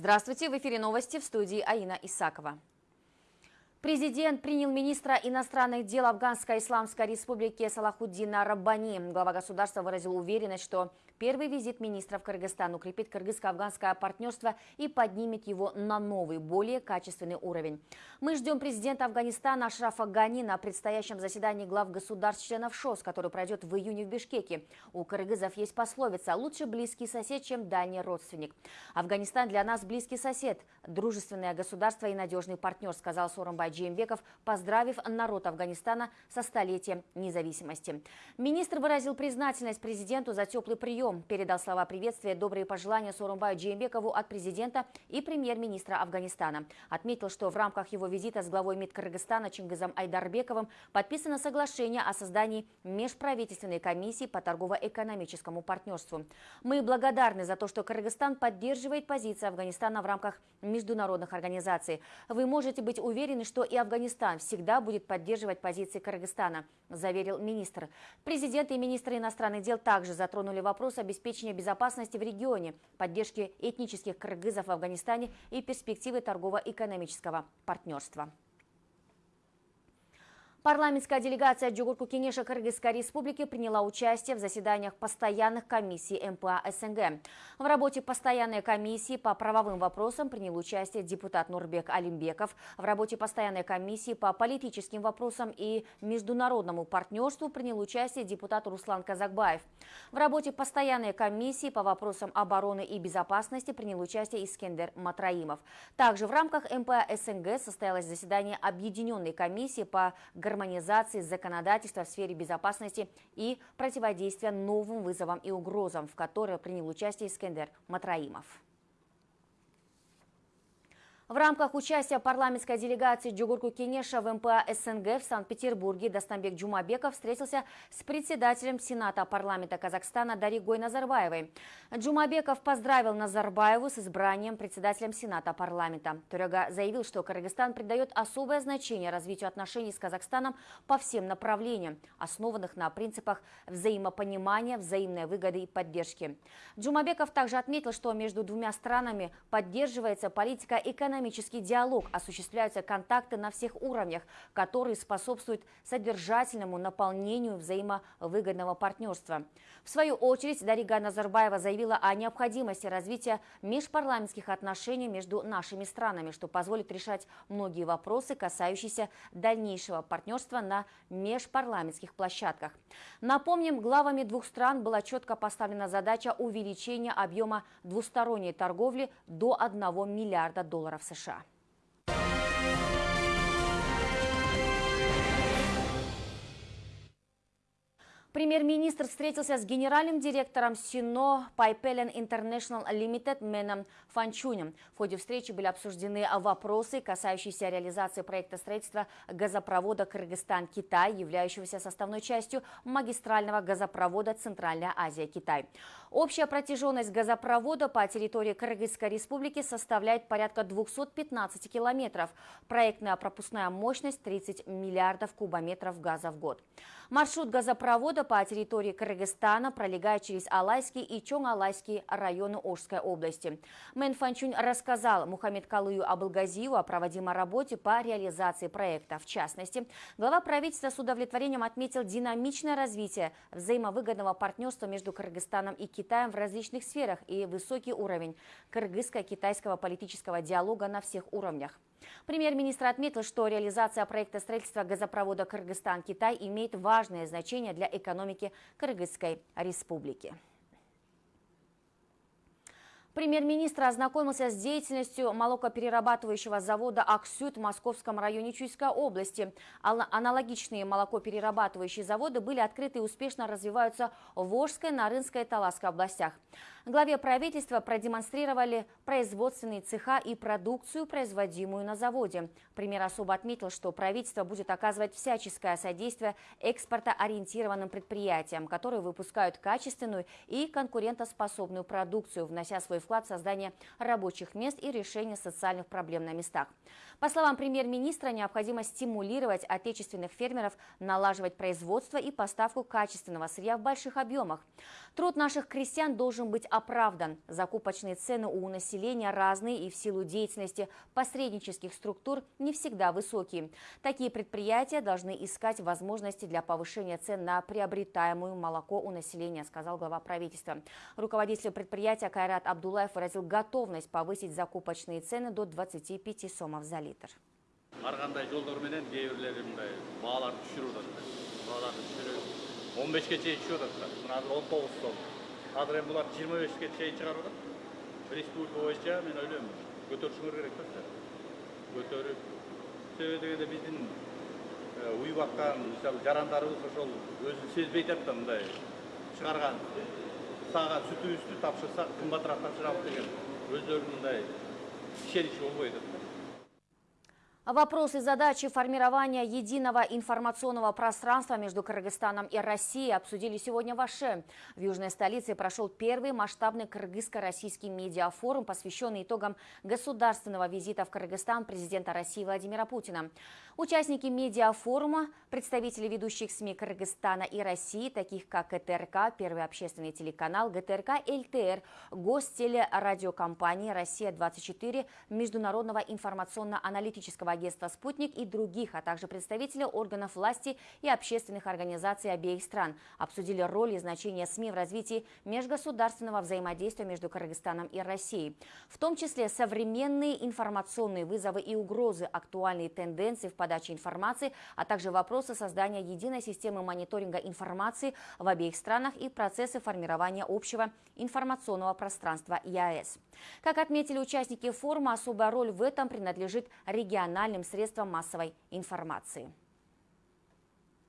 Здравствуйте, в эфире новости в студии Аина Исакова. Президент принял министра иностранных дел Афганской Исламской Республики Салахуддина Раббани. Глава государства выразил уверенность, что первый визит министра в Кыргызстан укрепит кыргызско-афганское партнерство и поднимет его на новый, более качественный уровень. Мы ждем президента Афганистана Ашрафа Гани на предстоящем заседании глав государств-членов ШОС, который пройдет в июне в Бишкеке. У кыргызов есть пословица «лучше близкий сосед, чем дальний родственник». Афганистан для нас близкий сосед, дружественное государство и надежный партнер, сказал Соромбай Джеймбеков, поздравив народ Афганистана со столетием независимости. Министр выразил признательность президенту за теплый прием, передал слова приветствия, добрые пожелания Сорумбаю Джеймбекову от президента и премьер-министра Афганистана. Отметил, что в рамках его визита с главой МИД Кыргызстана Чингизом Айдарбековым подписано соглашение о создании межправительственной комиссии по торгово-экономическому партнерству. Мы благодарны за то, что Кыргызстан поддерживает позиции Афганистана в рамках международных организаций. Вы можете быть уверены, что что и Афганистан всегда будет поддерживать позиции Кыргызстана, заверил министр. Президент и министры иностранных дел также затронули вопрос обеспечения безопасности в регионе, поддержки этнических кыргызов в Афганистане и перспективы торгово-экономического партнерства. Парламентская делегация Джугурку Кенеша Кыргызской республики приняла участие в заседаниях постоянных комиссий МПА СНГ. В работе постоянной комиссии по правовым вопросам принял участие депутат Нурбек Алимбеков. В работе постоянной комиссии по политическим вопросам и международному партнерству принял участие депутат Руслан Казакбаев. В работе постоянной комиссии по вопросам обороны и безопасности принял участие Искендер Матраимов. Также в рамках МПА СНГ состоялось заседание Объединенной комиссии по гражданству гармонизации законодательства в сфере безопасности и противодействия новым вызовам и угрозам, в которой принял участие Искендер Матраимов. В рамках участия парламентской делегации Джугурку Кенеша в МПА СНГ в Санкт-Петербурге Достамбек Джумабеков встретился с председателем Сената парламента Казахстана Даригой Назарбаевой. Джумабеков поздравил Назарбаеву с избранием председателем Сената парламента. Туряга заявил, что Кыргызстан придает особое значение развитию отношений с Казахстаном по всем направлениям, основанных на принципах взаимопонимания, взаимной выгоды и поддержки. Джумабеков также отметил, что между двумя странами поддерживается политика экономики экономический диалог, осуществляются контакты на всех уровнях, которые способствуют содержательному наполнению взаимовыгодного партнерства. В свою очередь, Дарига Назарбаева заявила о необходимости развития межпарламентских отношений между нашими странами, что позволит решать многие вопросы, касающиеся дальнейшего партнерства на межпарламентских площадках. Напомним, главами двух стран была четко поставлена задача увеличения объема двусторонней торговли до 1 миллиарда долларов США. Премьер-министр встретился с генеральным директором Сино Пайпелен International Limited Меном Фанчунем. В ходе встречи были обсуждены вопросы, касающиеся реализации проекта строительства газопровода Кыргызстан-Китай, являющегося составной частью магистрального газопровода Центральная Азия-Китай. Общая протяженность газопровода по территории Кыргызской республики составляет порядка 215 километров. Проектная пропускная мощность 30 миллиардов кубометров газа в год. Маршрут газопровода по территории Кыргызстана пролегает через Алайский и Чоң-Алайский районы Ожской области. Мэн Фанчунь рассказал Мухаммед Калыю Абылгазию о проводимой работе по реализации проекта. В частности, глава правительства с удовлетворением отметил динамичное развитие взаимовыгодного партнерства между Кыргызстаном и Китаем в различных сферах и высокий уровень кыргызско-китайского политического диалога на всех уровнях. Премьер-министр отметил, что реализация проекта строительства газопровода Кыргызстан-Китай имеет важное значение для экономики Кыргызской республики. Премьер-министр ознакомился с деятельностью молокоперерабатывающего завода «Аксют» в Московском районе Чуйской области. Аналогичные молокоперерабатывающие заводы были открыты и успешно развиваются в Волжской, Нарынской и Таласской областях. Главе правительства продемонстрировали производственные цеха и продукцию, производимую на заводе. Премьер особо отметил, что правительство будет оказывать всяческое содействие экспортоориентированным предприятиям, которые выпускают качественную и конкурентоспособную продукцию, внося свой вклад в создание рабочих мест и решение социальных проблем на местах. По словам премьер-министра, необходимо стимулировать отечественных фермеров налаживать производство и поставку качественного сырья в больших объемах. Труд наших крестьян должен быть оправдан. Закупочные цены у населения разные и в силу деятельности посреднических структур не всегда высокие. Такие предприятия должны искать возможности для повышения цен на приобретаемую молоко у населения, сказал глава правительства. Руководитель предприятия Кайрат Абдулаев выразил готовность повысить закупочные цены до 25 сомов за литр. ар кандай жолдор менен жолдарменен кейбірлері мындай бағаларды түшіріп жатыр. Бағаларды түшіріп 15-ке шейін түсіп жатыр. Қазір 19 сом. Қазір енді бұлар 25-ке чейин чыгарып жатыр. Республика боюнча мен ойлаймын, көтөрүшүңөр керек та. көтөрүп себебі дегенде біздің уйбаққан мысалы жарандарымыз ошол өзін сезбей жатты мындай чыгарган саған сүті үсті тапсырсақ қымбатырақ тапсырамыз деген өздерінің мындай шеніші болмайды. Вопросы задачи формирования единого информационного пространства между Кыргызстаном и Россией обсудили сегодня в Аше. В южной столице прошел первый масштабный кыргызско-российский медиафорум, посвященный итогам государственного визита в Кыргызстан президента России Владимира Путина. Участники медиафорума, представители ведущих СМИ Кыргызстана и России, таких как ГТРК, Первый общественный телеканал, ГТРК ЛТР, Гостелерадиокомпании «Россия-24», Международного информационно-аналитического агентства «Спутник» и других, а также представители органов власти и общественных организаций обеих стран обсудили роль и значение СМИ в развитии межгосударственного взаимодействия между Кыргызстаном и Россией. В том числе современные информационные вызовы и угрозы, актуальные тенденции в подаче информации, а также вопросы создания единой системы мониторинга информации в обеих странах и процессы формирования общего информационного пространства ЯЭС. Как отметили участники форума, особая роль в этом принадлежит региональным национальным средствам массовой информации.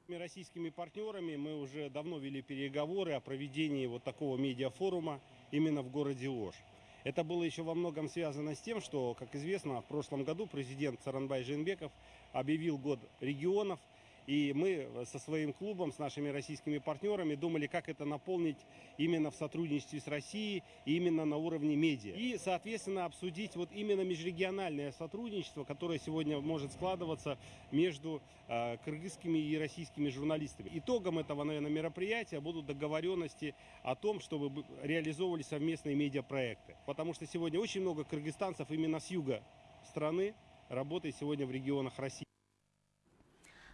Российскими партнерами мы уже давно вели переговоры о проведении вот такого медиафорума именно в городе Ош. Это было еще во многом связано с тем, что, как известно, в прошлом году президент Саранбай Женбеков объявил год регионов – и мы со своим клубом, с нашими российскими партнерами думали, как это наполнить именно в сотрудничестве с Россией, именно на уровне медиа. И, соответственно, обсудить вот именно межрегиональное сотрудничество, которое сегодня может складываться между э, кыргызскими и российскими журналистами. Итогом этого, наверное, мероприятия будут договоренности о том, чтобы реализовывали совместные медиапроекты. Потому что сегодня очень много кыргызстанцев именно с юга страны работает сегодня в регионах России.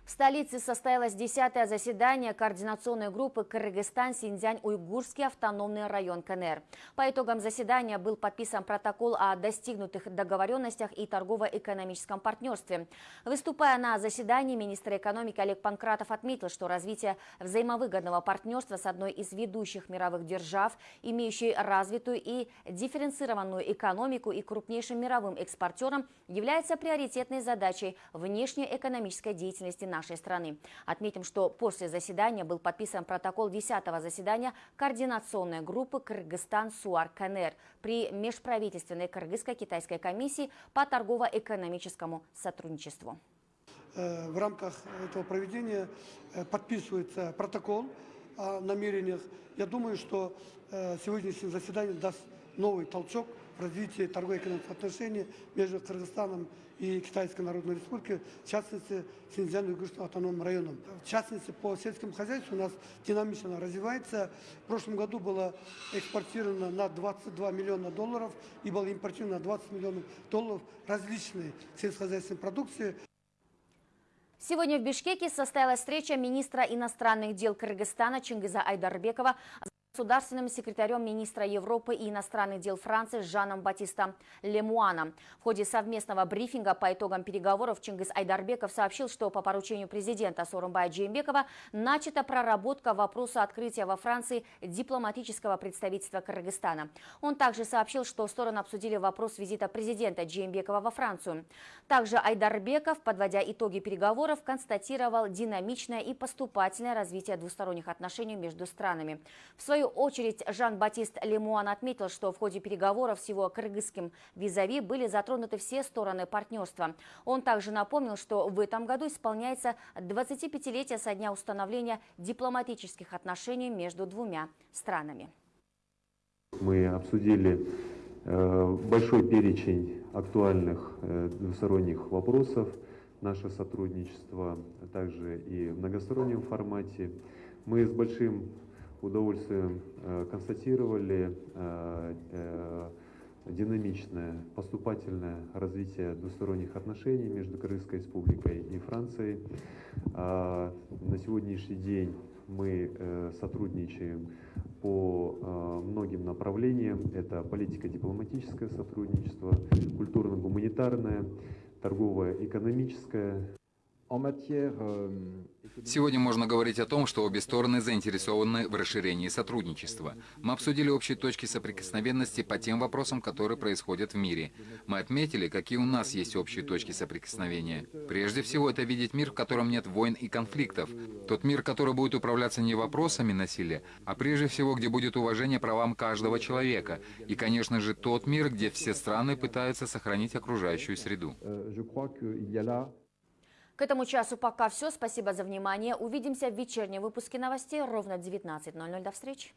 В столице состоялось десятое заседание координационной группы Кыргызстан-Синьцзянь-Уйгурский автономный район КНР. По итогам заседания был подписан протокол о достигнутых договоренностях и торгово-экономическом партнерстве. Выступая на заседании, министр экономики Олег Панкратов отметил, что развитие взаимовыгодного партнерства с одной из ведущих мировых держав, имеющей развитую и дифференцированную экономику и крупнейшим мировым экспортером, является приоритетной задачей внешней экономической деятельности на нашей страны. Отметим, что после заседания был подписан протокол 10-го заседания координационной группы Кыргызстан-СУАР-КНР при межправительственной кыргызско-китайской комиссии по торгово-экономическому сотрудничеству. Э, в рамках этого проведения э, подписывается протокол о намерениях. Я думаю, что э, сегодняшнее заседание даст новый толчок в развитии торгово-экономических отношений между Кыргызстаном и Китайской Народной Республикой, в частности, Синьцзян-Уйгурским автономным районом. В частности, по сельскому хозяйству у нас динамично развивается. В прошлом году было экспортировано на 22 миллиона долларов и было импортировано на 20 миллионов долларов различной сельскохозяйственной продукции. Сегодня в Бишкеке состоялась встреча министра иностранных дел Кыргызстана Чингиза Айдарбекова государственным секретарем министра Европы и иностранных дел Франции Жаном Батиста Лемуаном. В ходе совместного брифинга по итогам переговоров Чингис Айдарбеков сообщил, что по поручению президента Сорумбая Джеймбекова начата проработка вопроса открытия во Франции дипломатического представительства Кыргызстана. Он также сообщил, что стороны обсудили вопрос визита президента Джеймбекова во Францию. Также Айдарбеков, подводя итоги переговоров, констатировал динамичное и поступательное развитие двусторонних отношений между странами. В свою очередь Жан-Батист Лемуан отметил, что в ходе переговоров с его кыргызским визави были затронуты все стороны партнерства. Он также напомнил, что в этом году исполняется 25-летие со дня установления дипломатических отношений между двумя странами. Мы обсудили э, большой перечень актуальных э, двусторонних вопросов наше сотрудничество, также и в многостороннем формате. Мы с большим удовольствием э, констатировали э, э, динамичное, поступательное развитие двусторонних отношений между Кыргызской республикой и Францией. А, На сегодняшний день мы сотрудничаем по многим направлениям. Это политико-дипломатическое сотрудничество, культурно-гуманитарное, торговое-экономическое, Сегодня можно говорить о том, что обе стороны заинтересованы в расширении сотрудничества. Мы обсудили общие точки соприкосновенности по тем вопросам, которые происходят в мире. Мы отметили, какие у нас есть общие точки соприкосновения. Прежде всего, это видеть мир, в котором нет войн и конфликтов. Тот мир, который будет управляться не вопросами насилия, а прежде всего, где будет уважение правам каждого человека. И, конечно же, тот мир, где все страны пытаются сохранить окружающую среду. К этому часу пока все. Спасибо за внимание. Увидимся в вечернем выпуске новостей ровно в 19.00. До встречи.